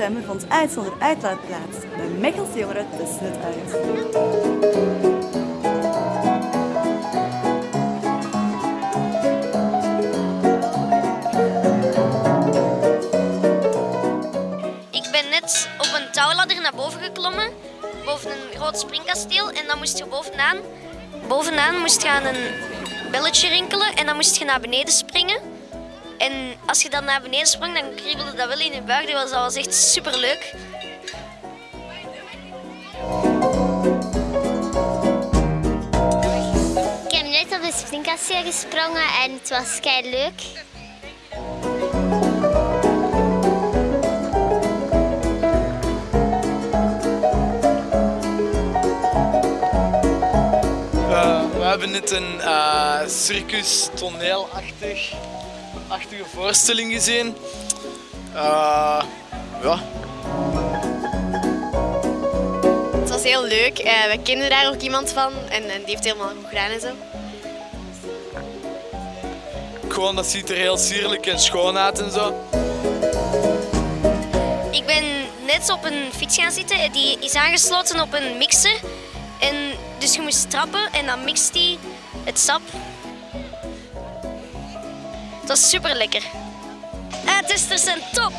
stemmen vond uit zonder uitlaat plaats. De Mechelse jongeren tussen het uit. Ik ben net op een touwladder naar boven geklommen, boven een groot springkasteel. En dan moest je bovenaan, bovenaan moest je aan een belletje rinkelen en dan moest je naar beneden springen. En als je dan naar beneden sprong, dan kriebelde dat wel in je buik. Dat was, dat was echt superleuk. Ik heb net op de springkasteel gesprongen en het was kei leuk. Eh, we hebben net een eh, circus toneelachtig achtige voorstelling gezien. Eh, ja, Het was heel leuk. Eh, we kenden daar ook iemand van en, en die heeft helemaal goed gedaan en zo. gewoon dat ziet er heel sierlijk en schoon uit en zo. Ik ben net op een fiets gaan zitten. Die is aangesloten op een mixer. En dus je moest trappen en dan mixt die het sap. Het was super lekker. Ah, testers zijn top!